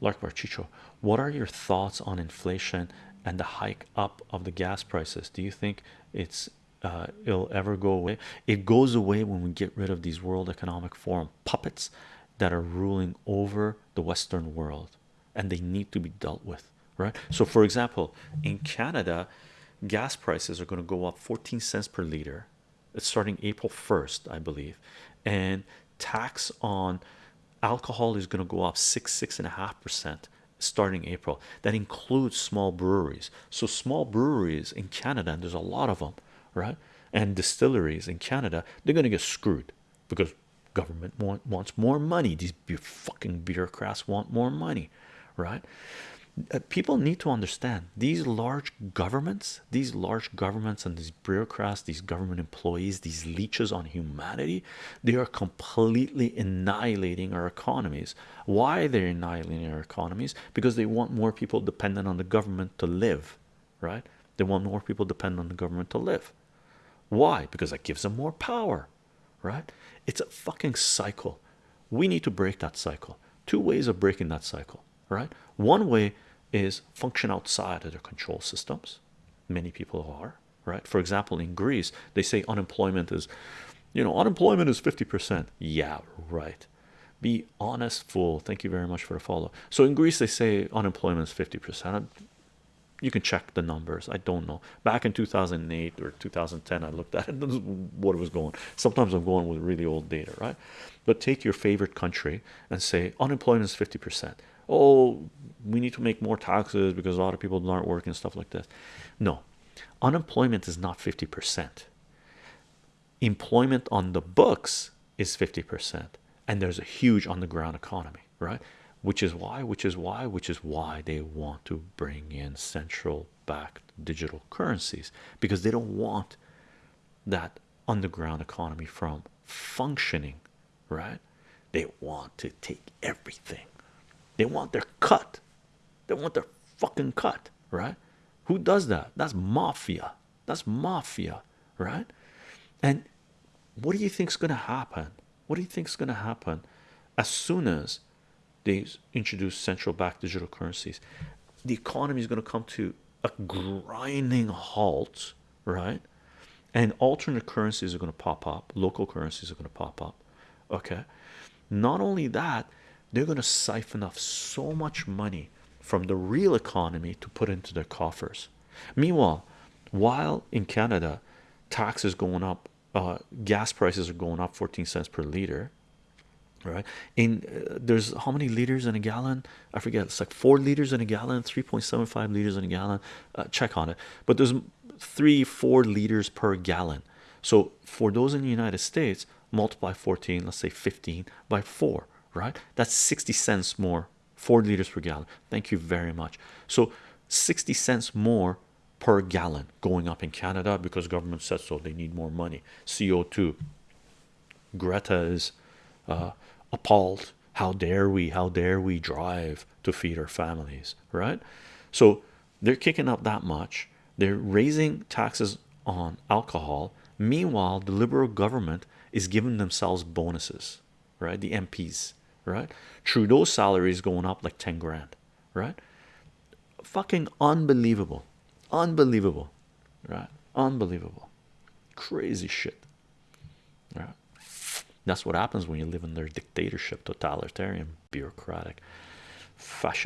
Lark Barchicho, what are your thoughts on inflation and the hike up of the gas prices? Do you think it's uh, it'll ever go away? It goes away when we get rid of these World Economic Forum puppets that are ruling over the Western world, and they need to be dealt with, right? So, for example, in Canada, gas prices are going to go up 14 cents per liter. It's starting April 1st, I believe, and tax on alcohol is going to go up six six and a half percent starting April. That includes small breweries. So small breweries in Canada, and there's a lot of them, right? And distilleries in Canada, they're going to get screwed because government want, wants more money. These fucking bureaucrats want more money, right? Uh, people need to understand these large governments, these large governments, and these bureaucrats, these government employees, these leeches on humanity, they are completely annihilating our economies. Why they're annihilating our economies? Because they want more people dependent on the government to live, right? They want more people dependent on the government to live. Why? Because that gives them more power, right? It's a fucking cycle. We need to break that cycle. Two ways of breaking that cycle, right? One way is function outside of their control systems. Many people are, right? For example, in Greece, they say unemployment is, you know, unemployment is 50%. Yeah, right. Be honest, fool. Thank you very much for the follow. So in Greece, they say unemployment is 50%. You can check the numbers. I don't know. Back in 2008 or 2010, I looked at it. what was going. Sometimes I'm going with really old data, right? But take your favorite country and say unemployment is 50% oh we need to make more taxes because a lot of people aren't working and stuff like this no unemployment is not 50 percent. Employment on the books is 50 percent and there's a huge on the ground economy right? Which is why which is why which is why they want to bring in central bank digital currencies because they don't want that underground economy from functioning right? They want to take everything they want their cut. They want their fucking cut, right? Who does that? That's mafia. That's mafia, right? And what do you think is going to happen? What do you think is going to happen as soon as they introduce central bank digital currencies? The economy is going to come to a grinding halt, right? And alternate currencies are going to pop up, local currencies are going to pop up. Okay, not only that, they're going to siphon off so much money from the real economy to put into their coffers. Meanwhile, while in Canada, taxes going up, uh, gas prices are going up 14 cents per liter. Right in uh, there's how many liters in a gallon? I forget. It's like four liters in a gallon, 3.75 liters in a gallon. Uh, check on it, but there's three, four liters per gallon. So for those in the United States, multiply 14, let's say 15 by four right? That's 60 cents more four liters per gallon. Thank you very much. So 60 cents more per gallon going up in Canada because government said so they need more money. CO2 Greta is uh, appalled. How dare we how dare we drive to feed our families right? So they're kicking up that much. They're raising taxes on alcohol. Meanwhile the liberal government is giving themselves bonuses right? The MPs right? Trudeau's salary is going up like 10 grand, right? Fucking unbelievable, unbelievable, right? Unbelievable, crazy shit, right? That's what happens when you live in their dictatorship, totalitarian, bureaucratic.